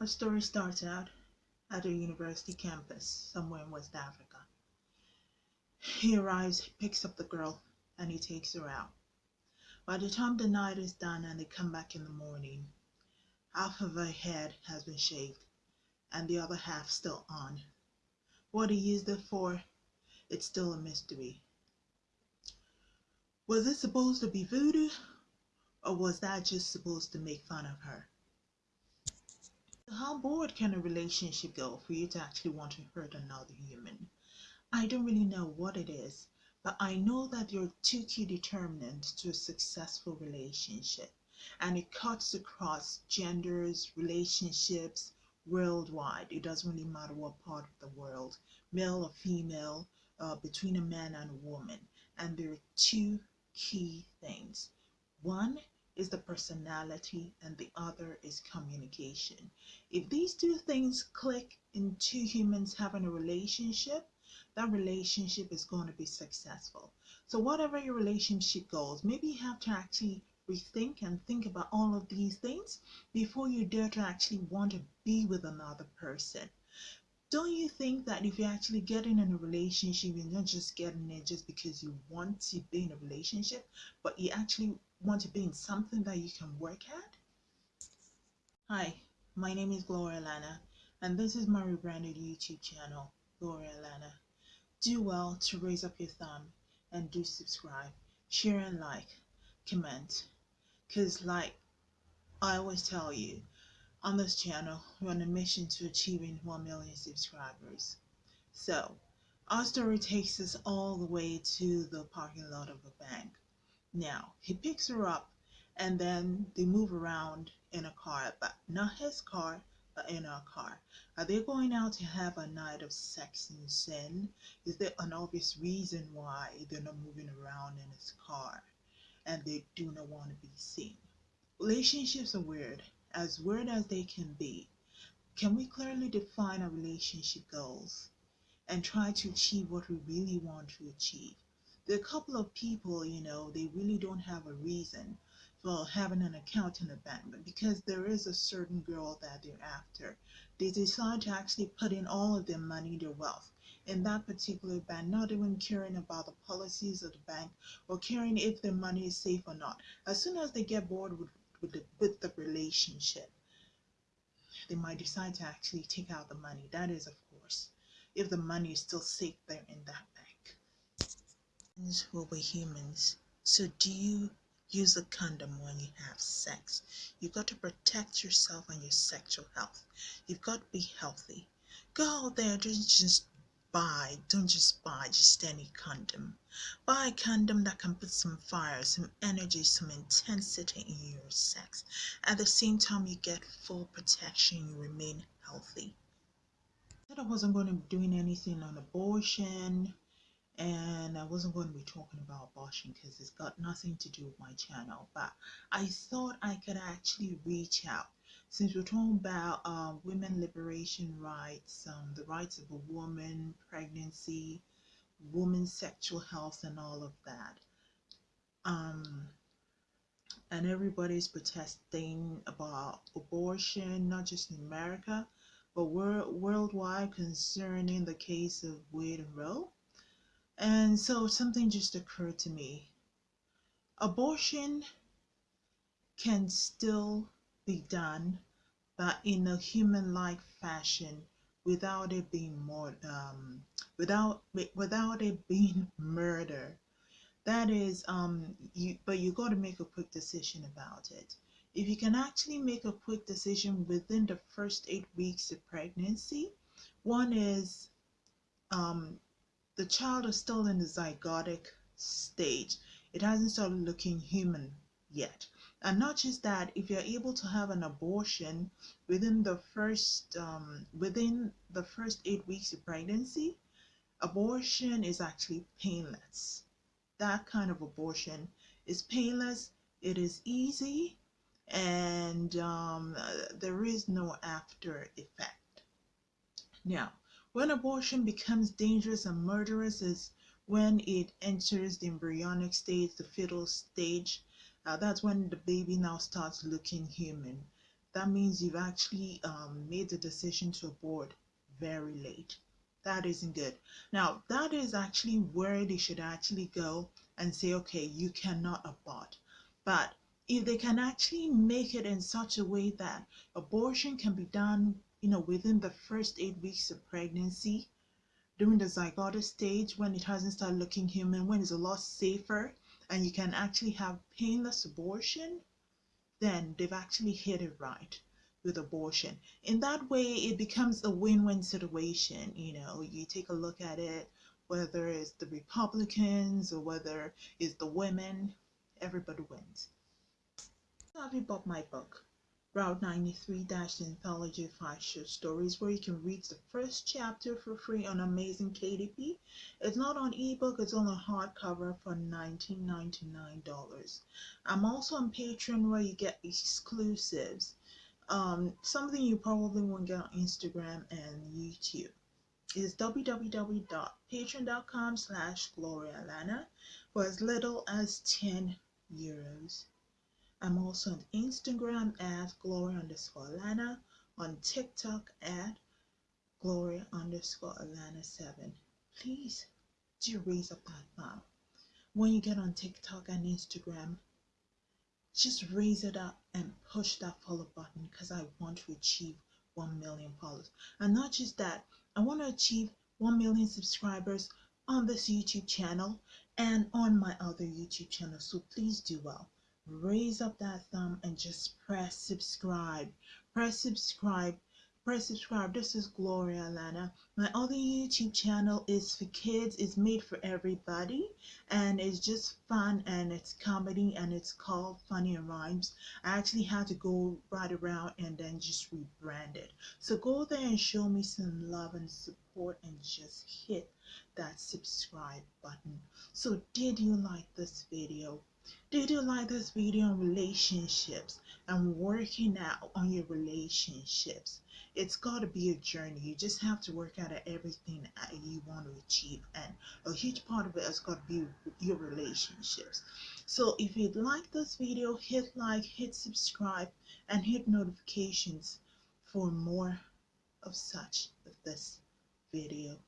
Our story starts out at a university campus somewhere in West Africa. He arrives, he picks up the girl, and he takes her out. By the time the night is done and they come back in the morning, half of her head has been shaved and the other half still on. What he used it for, it's still a mystery. Was it supposed to be voodoo, or was that just supposed to make fun of her? How bored can a relationship go for you to actually want to hurt another human? I don't really know what it is, but I know that are two key determinants to a successful relationship, and it cuts across genders, relationships, worldwide. It doesn't really matter what part of the world, male or female, uh, between a man and a woman. And there are two key things. One is the personality and the other is communication. If these two things click in two humans having a relationship, that relationship is going to be successful. So whatever your relationship goals, maybe you have to actually rethink and think about all of these things before you dare to actually want to be with another person. Don't you think that if you're actually getting in a relationship, you're not just getting it just because you want to be in a relationship, but you actually want to be in something that you can work at? Hi, my name is Gloria Lana, and this is my rebranded YouTube channel, Gloria Lana. Do well to raise up your thumb and do subscribe, share and like, comment. Because, like I always tell you, on this channel, we're on a mission to achieving 1 million subscribers. So, our story takes us all the way to the parking lot of a bank. Now, he picks her up and then they move around in a car, but not his car, but in our car. Are they going out to have a night of sex and sin? Is there an obvious reason why they're not moving around in his car and they do not want to be seen? Relationships are weird, as weird as they can be. Can we clearly define our relationship goals and try to achieve what we really want to achieve? There are a couple of people, you know, they really don't have a reason for having an account in a bank, but because there is a certain girl that they're after, they decide to actually put in all of their money, their wealth, in that particular bank, not even caring about the policies of the bank or caring if their money is safe or not. As soon as they get bored with, with, the, with the relationship, they might decide to actually take out the money. That is, of course, if the money is still safe there in that bank humans will be humans. So do you use a condom when you have sex? You've got to protect yourself and your sexual health. You've got to be healthy. Go out there, don't just buy, don't just buy just any condom. Buy a condom that can put some fire, some energy, some intensity in your sex. At the same time, you get full protection, you remain healthy. I said I wasn't going to be doing anything on abortion, and I wasn't going to be talking about abortion because it's got nothing to do with my channel but I thought I could actually reach out since we're talking about uh, women liberation rights um, the rights of a woman pregnancy women's sexual health and all of that um, and everybody's protesting about abortion not just in America but worldwide concerning the case of Wade and Roe and so something just occurred to me. Abortion can still be done, but in a human-like fashion without it being more um, without without it being murder. That is um you but you got to make a quick decision about it. If you can actually make a quick decision within the first eight weeks of pregnancy, one is um, the child is still in the zygotic stage. It hasn't started looking human yet. And not just that, if you're able to have an abortion within the first um, within the first eight weeks of pregnancy, abortion is actually painless. That kind of abortion is painless. It is easy, and um, there is no after effect. Now, when abortion becomes dangerous and murderous is when it enters the embryonic stage, the fetal stage. Uh, that's when the baby now starts looking human. that means you've actually um, made the decision to abort very late. That isn't good. Now, that is actually where they should actually go and say, okay, you cannot abort. But if they can actually make it in such a way that abortion can be done, you know, within the first eight weeks of pregnancy, during the zygotic stage, when it hasn't started looking human, when it's a lot safer, and you can actually have painless abortion, then they've actually hit it right with abortion. In that way, it becomes a win win situation. You know, you take a look at it, whether it's the Republicans or whether it's the women, everybody wins. Have you bought my book? Route 93 Dash Anthology of Five Short Stories, where you can read the first chapter for free on Amazon KDP. It's not on ebook, it's on a hardcover for $19.99. I'm also on Patreon where you get exclusives. Um, something you probably won't get on Instagram and YouTube is www.patreon.com slash Gloria Lana for as little as 10 euros. I'm also on Instagram at Gloria underscore Alana, on TikTok at Gloria underscore Alana7. Please do raise up that thumb. When you get on TikTok and Instagram, just raise it up and push that follow button because I want to achieve 1 million followers. And not just that, I want to achieve 1 million subscribers on this YouTube channel and on my other YouTube channel. So please do well raise up that thumb and just press subscribe. Press subscribe. Press subscribe. This is Gloria Alana. My other YouTube channel is for kids. It's made for everybody and it's just fun and it's comedy and it's called Funny Rhymes. I actually had to go right around and then just rebrand it. So go there and show me some love and support and just hit that subscribe button. So did you like this video? Did you like this video on relationships and working out on your relationships? It's got to be a journey. You just have to work out everything that you want to achieve, and a huge part of it has got to be your relationships. So, if you'd like this video, hit like, hit subscribe, and hit notifications for more of such of this video.